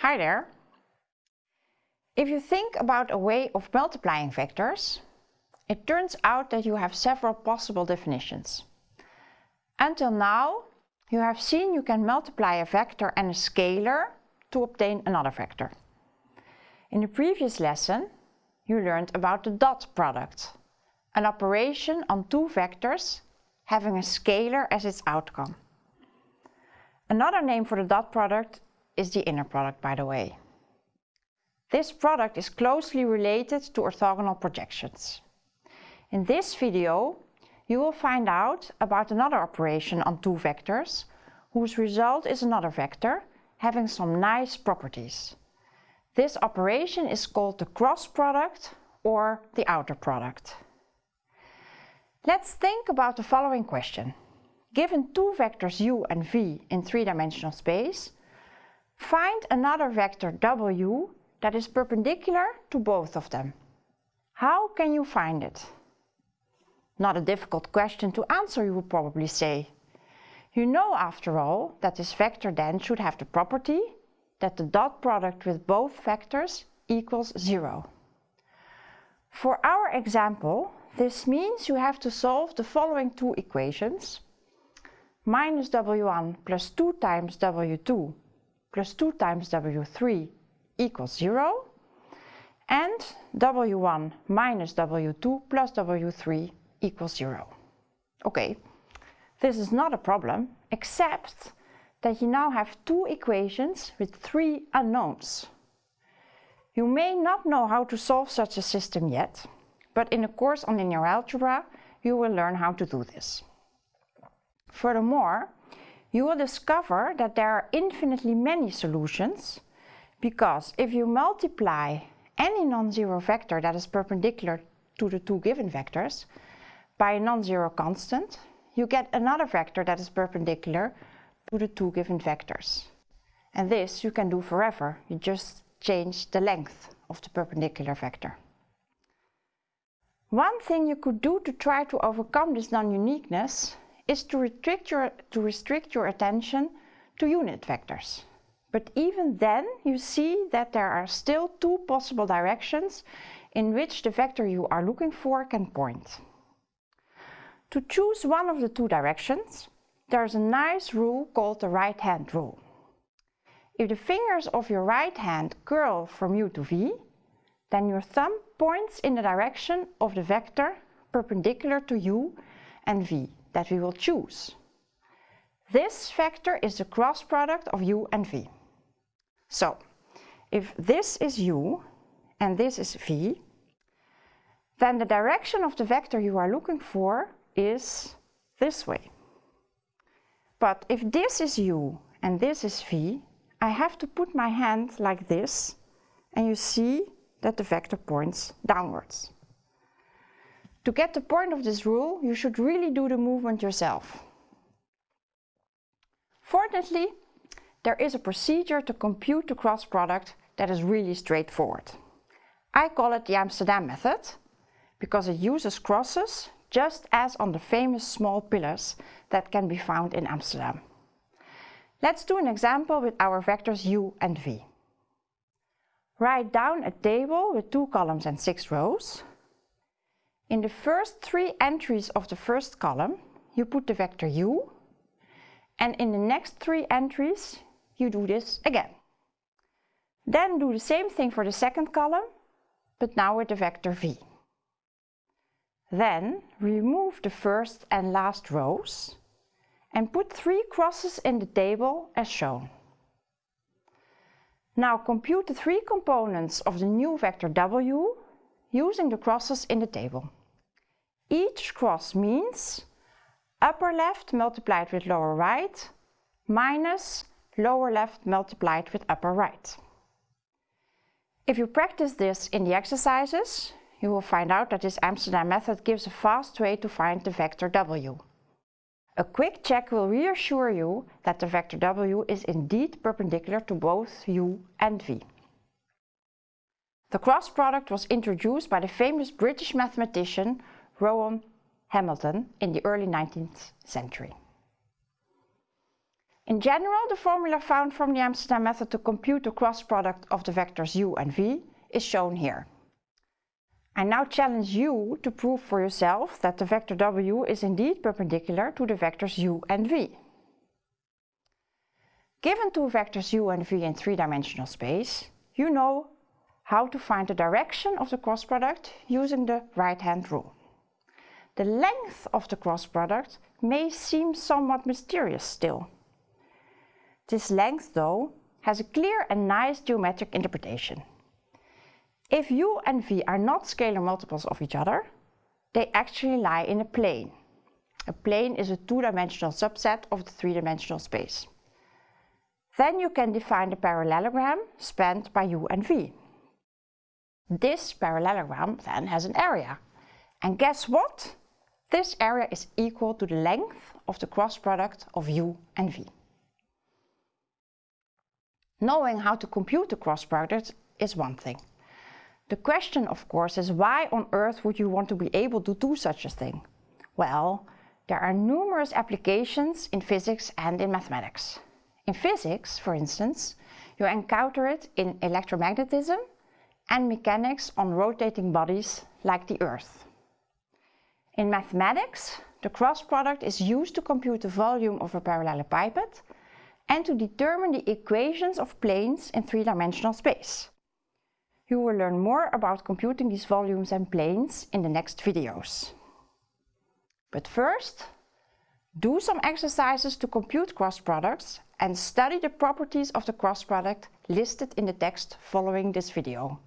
Hi there. If you think about a way of multiplying vectors, it turns out that you have several possible definitions. Until now, you have seen you can multiply a vector and a scalar to obtain another vector. In the previous lesson, you learned about the dot product, an operation on two vectors having a scalar as its outcome. Another name for the dot product is the inner product, by the way. This product is closely related to orthogonal projections. In this video, you will find out about another operation on two vectors, whose result is another vector, having some nice properties. This operation is called the cross product or the outer product. Let's think about the following question. Given two vectors u and v in three-dimensional space, Find another vector w that is perpendicular to both of them. How can you find it? Not a difficult question to answer, you would probably say. You know, after all, that this vector then should have the property that the dot product with both vectors equals zero. For our example, this means you have to solve the following two equations. Minus w1 plus 2 times w2 plus 2 times W3 equals 0 and W1 minus W2 plus W3 equals 0. Okay, this is not a problem except that you now have two equations with three unknowns. You may not know how to solve such a system yet, but in a course on linear algebra you will learn how to do this. Furthermore, you will discover that there are infinitely many solutions because if you multiply any non-zero vector that is perpendicular to the two given vectors by a non-zero constant, you get another vector that is perpendicular to the two given vectors. And this you can do forever, you just change the length of the perpendicular vector. One thing you could do to try to overcome this non-uniqueness is to restrict, your, to restrict your attention to unit vectors. But even then you see that there are still two possible directions in which the vector you are looking for can point. To choose one of the two directions, there's a nice rule called the right hand rule. If the fingers of your right hand curl from u to v, then your thumb points in the direction of the vector perpendicular to u and v that we will choose. This vector is the cross product of u and v. So, if this is u and this is v, then the direction of the vector you are looking for is this way. But if this is u and this is v, I have to put my hand like this and you see that the vector points downwards. To get the point of this rule, you should really do the movement yourself. Fortunately, there is a procedure to compute the cross product that is really straightforward. I call it the Amsterdam method because it uses crosses just as on the famous small pillars that can be found in Amsterdam. Let's do an example with our vectors u and v. Write down a table with two columns and six rows in the first three entries of the first column, you put the vector u, and in the next three entries, you do this again. Then do the same thing for the second column, but now with the vector v. Then remove the first and last rows and put three crosses in the table as shown. Now compute the three components of the new vector w using the crosses in the table. Each cross means upper left multiplied with lower right minus lower left multiplied with upper right. If you practice this in the exercises, you will find out that this Amsterdam method gives a fast way to find the vector w. A quick check will reassure you that the vector w is indeed perpendicular to both u and v. The cross product was introduced by the famous British mathematician Rowan Hamilton in the early 19th century. In general, the formula found from the Amsterdam method to compute the cross product of the vectors u and v is shown here. I now challenge you to prove for yourself that the vector w is indeed perpendicular to the vectors u and v. Given two vectors u and v in three-dimensional space, you know how to find the direction of the cross product using the right-hand rule. The length of the cross product may seem somewhat mysterious still. This length, though, has a clear and nice geometric interpretation. If u and v are not scalar multiples of each other, they actually lie in a plane. A plane is a two-dimensional subset of the three-dimensional space. Then you can define the parallelogram spanned by u and v. This parallelogram then has an area. And guess what? This area is equal to the length of the cross product of u and v. Knowing how to compute the cross product is one thing. The question, of course, is why on earth would you want to be able to do such a thing? Well, there are numerous applications in physics and in mathematics. In physics, for instance, you encounter it in electromagnetism and mechanics on rotating bodies like the Earth. In mathematics, the cross product is used to compute the volume of a parallelepiped and to determine the equations of planes in three-dimensional space. You will learn more about computing these volumes and planes in the next videos. But first, do some exercises to compute cross products and study the properties of the cross product listed in the text following this video.